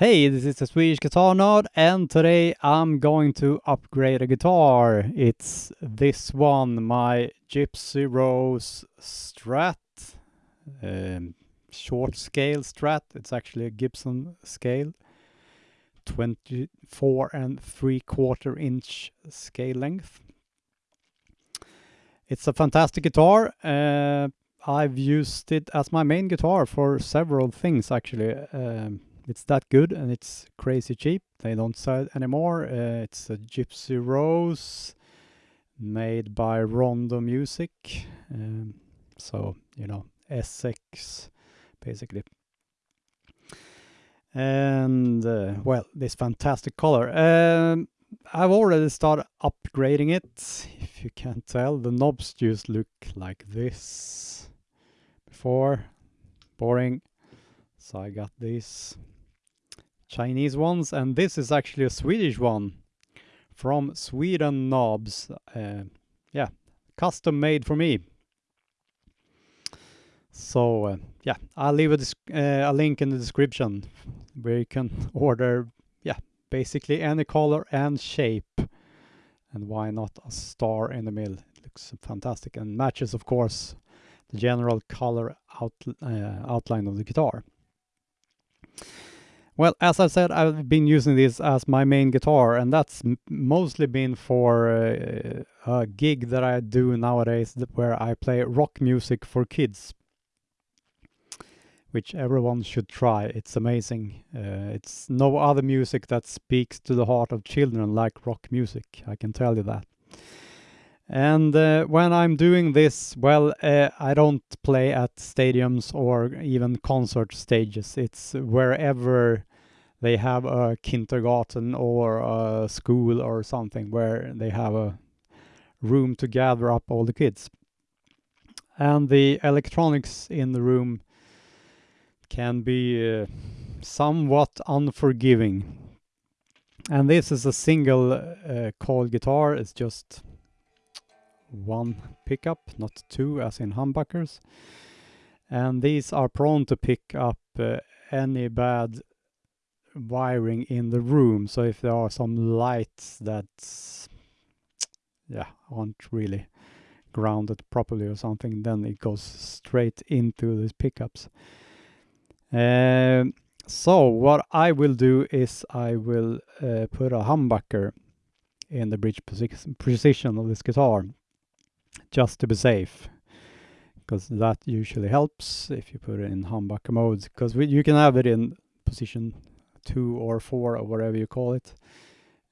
Hey, this is the Swedish Guitar Nerd, and today I'm going to upgrade a guitar. It's this one, my Gypsy Rose Strat, um, short scale Strat. It's actually a Gibson scale, 24 and 3 quarter inch scale length. It's a fantastic guitar. Uh, I've used it as my main guitar for several things actually. Um, it's that good and it's crazy cheap. They don't sell it anymore. Uh, it's a Gypsy Rose made by Rondo Music. Um, so, you know, Essex basically. And uh, well, this fantastic color. Um, I've already started upgrading it. If you can't tell, the knobs just look like this. Before, boring. So I got these Chinese ones, and this is actually a Swedish one from Sweden Knobs. Uh, yeah, custom made for me. So uh, yeah, I'll leave a, uh, a link in the description where you can order yeah basically any color and shape. And why not a star in the middle? It looks fantastic and matches, of course, the general color out, uh, outline of the guitar. Well, as I said, I've been using this as my main guitar, and that's mostly been for uh, a gig that I do nowadays where I play rock music for kids, which everyone should try. It's amazing. Uh, it's no other music that speaks to the heart of children like rock music, I can tell you that. And uh, when I'm doing this, well, uh, I don't play at stadiums or even concert stages. It's wherever they have a kindergarten or a school or something where they have a room to gather up all the kids. And the electronics in the room can be uh, somewhat unforgiving. And this is a single uh, coil guitar. It's just one pickup, not two as in humbuckers. And these are prone to pick up uh, any bad wiring in the room. So if there are some lights that yeah aren't really grounded properly or something, then it goes straight into these pickups. Um, so what I will do is I will uh, put a humbucker in the bridge position of this guitar just to be safe because that usually helps if you put it in humbucker mode because you can have it in position two or four or whatever you call it.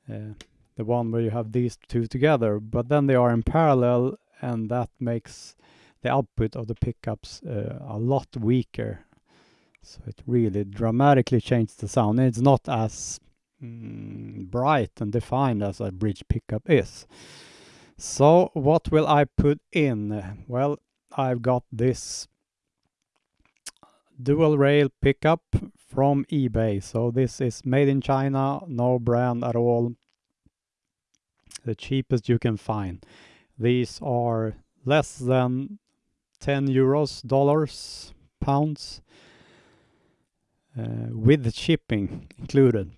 Uh, the one where you have these two together, but then they are in parallel and that makes the output of the pickups uh, a lot weaker. So it really dramatically changes the sound. It's not as mm, bright and defined as a bridge pickup is. So what will I put in? Well, I've got this dual rail pickup from eBay. So this is made in China, no brand at all. The cheapest you can find. These are less than 10 euros, dollars, pounds, uh, with the shipping included.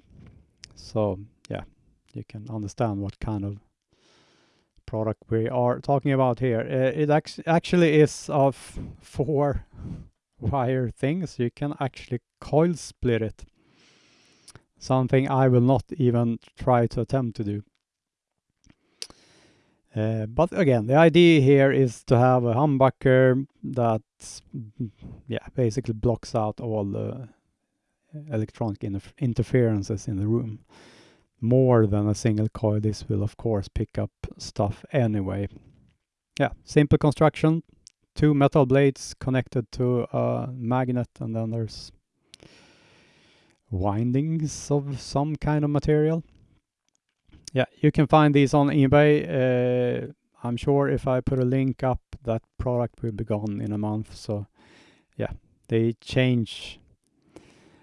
So yeah, you can understand what kind of product we are talking about here. Uh, it ac actually is of four wire things. You can actually coil split it. Something I will not even try to attempt to do. Uh, but again, the idea here is to have a humbucker that, yeah, basically blocks out all the electronic interferences in the room. More than a single coil, this will of course pick up stuff anyway. Yeah, simple construction, two metal blades connected to a magnet and then there's windings of some kind of material. Yeah, you can find these on eBay. Uh, I'm sure if I put a link up, that product will be gone in a month. So yeah, they change.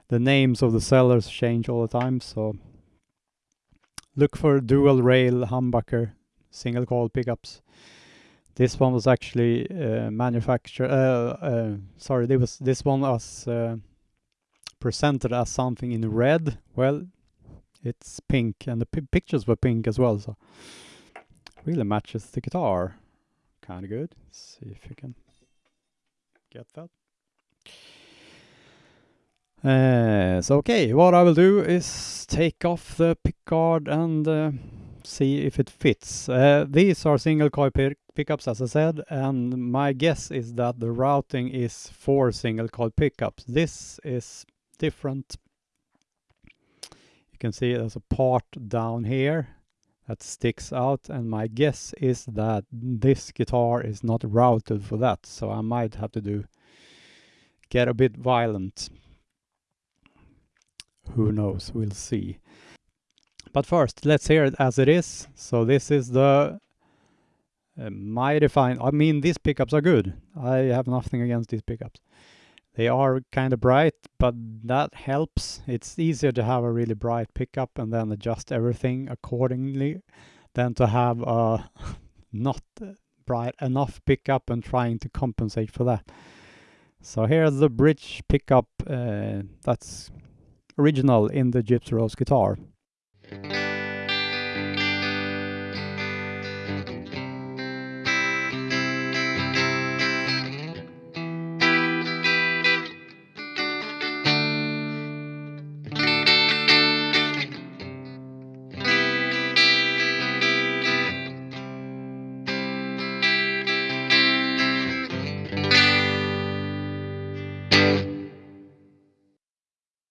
The names of the sellers change all the time. So look for dual rail humbucker single coil pickups. This one was actually uh, manufactured. Uh, uh, sorry, this was this one was uh, presented as something in red, well, it's pink, and the pictures were pink as well, so really matches the guitar. Kind of good. Let's see if you can get that. Uh, so okay, what I will do is take off the pickguard and uh, see if it fits. Uh, these are single coil pickups as I said and my guess is that the routing is for single coil pickups. This is different. You can see there's a part down here that sticks out and my guess is that this guitar is not routed for that so I might have to do get a bit violent who knows? We'll see. But first let's hear it as it is. So this is the uh, mighty fine I mean these pickups are good. I have nothing against these pickups. They are kind of bright, but that helps. It's easier to have a really bright pickup and then adjust everything accordingly than to have a not bright enough pickup and trying to compensate for that. So here's the bridge pickup uh, that's original in the Gypsy Rose guitar.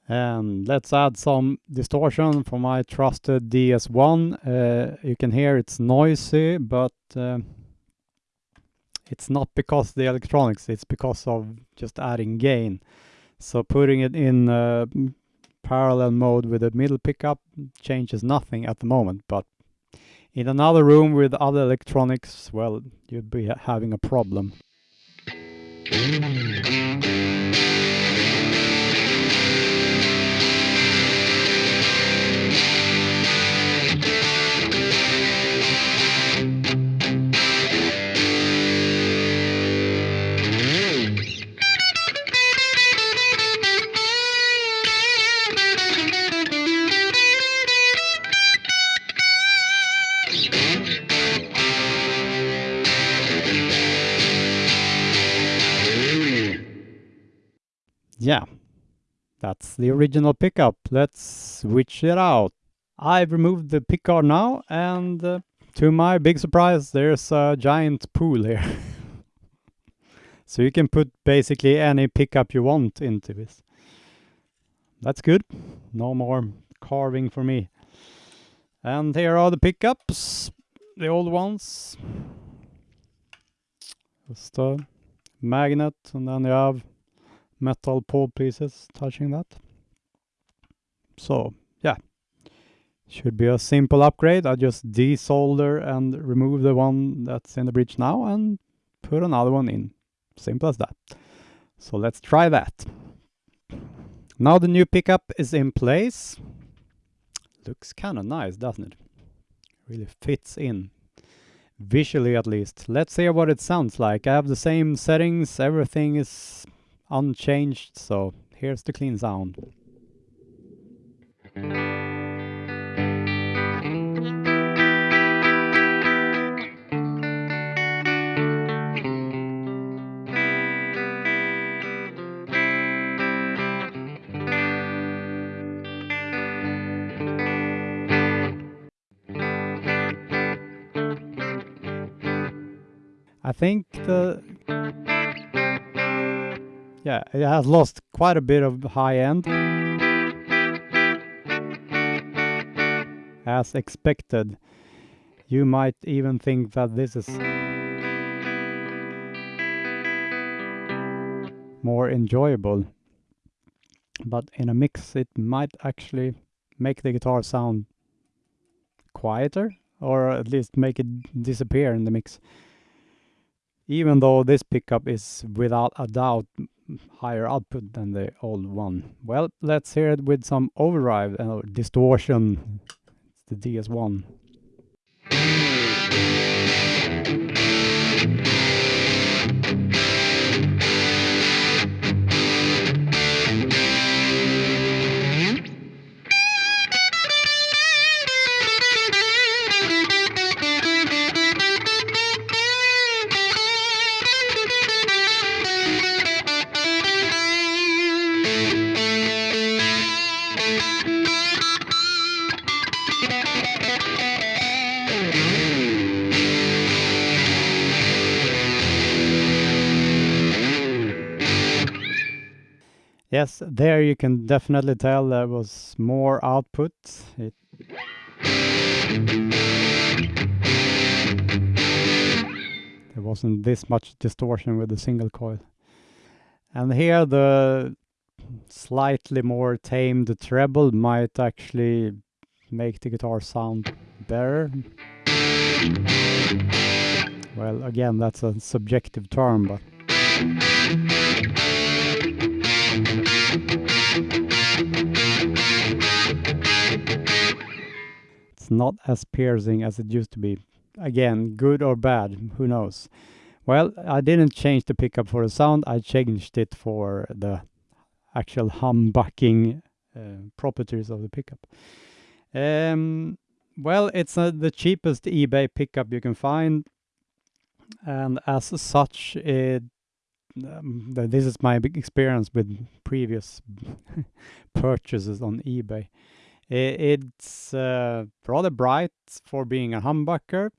And let's add some distortion for my trusted DS1. Uh, you can hear it's noisy, but uh, it's not because the electronics, it's because of just adding gain. So putting it in uh, parallel mode with a middle pickup changes nothing at the moment, but in another room with other electronics, well, you'd be having a problem. That's the original pickup. Let's switch it out. I've removed the pickguard now and uh, to my big surprise there's a giant pool here. so you can put basically any pickup you want into this. That's good. No more carving for me. And here are the pickups, the old ones. Just a magnet and then you have metal pole pieces touching that. So yeah, should be a simple upgrade. I just desolder and remove the one that's in the bridge now and put another one in. Simple as that. So let's try that. Now the new pickup is in place. Looks kind of nice, doesn't it? Really fits in. Visually at least. Let's hear what it sounds like. I have the same settings, everything is unchanged, so here's the clean sound. I think the yeah, it has lost quite a bit of high end. As expected. You might even think that this is more enjoyable. But in a mix it might actually make the guitar sound quieter or at least make it disappear in the mix even though this pickup is without a doubt higher output than the old one. Well, let's hear it with some overdrive and distortion. It's the DS1. Yes, there you can definitely tell there was more output. It there wasn't this much distortion with the single coil. And here the slightly more tamed treble might actually make the guitar sound better. Well, again, that's a subjective term, but it's not as piercing as it used to be. Again, good or bad, who knows. Well, I didn't change the pickup for the sound, I changed it for the actual humbucking uh, properties of the pickup. Um, well, it's uh, the cheapest eBay pickup you can find, and as such, it um, this is my big experience with previous purchases on eBay. it's uh, rather bright for being a humbucker.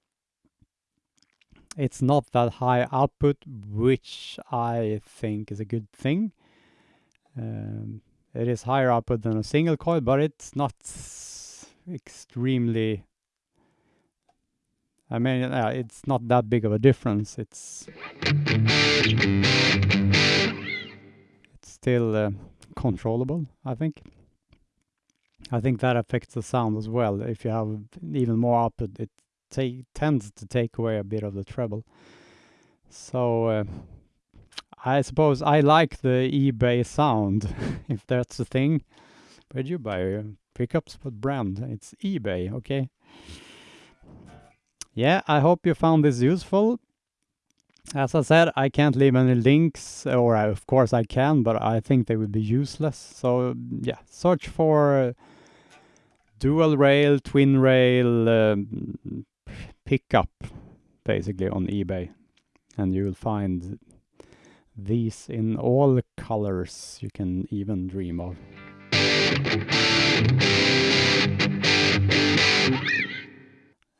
It's not that high output, which I think is a good thing. Um, it is higher output than a single coil, but it's not extremely I mean, uh, it's not that big of a difference. It's still uh, controllable, I think. I think that affects the sound as well. If you have even more output, it tends to take away a bit of the treble. So uh, I suppose I like the eBay sound, if that's the thing. Where'd you buy your pickups? What brand? It's eBay, okay? yeah, I hope you found this useful. As I said, I can't leave any links, or I, of course I can, but I think they would be useless. So yeah, search for dual rail, twin rail um, pickup, basically on eBay, and you will find these in all colors you can even dream of.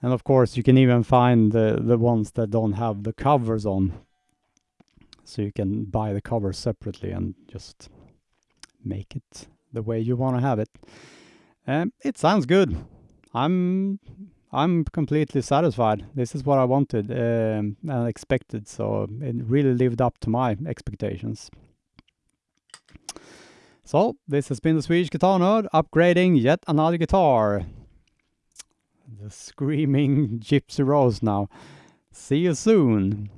And of course, you can even find the, the ones that don't have the covers on. So you can buy the cover separately and just make it the way you want to have it. Um, it sounds good. I'm I'm completely satisfied. This is what I wanted um, and expected, so it really lived up to my expectations. So, this has been the Swedish Guitar Nerd upgrading yet another guitar the screaming Gypsy Rose now. See you soon.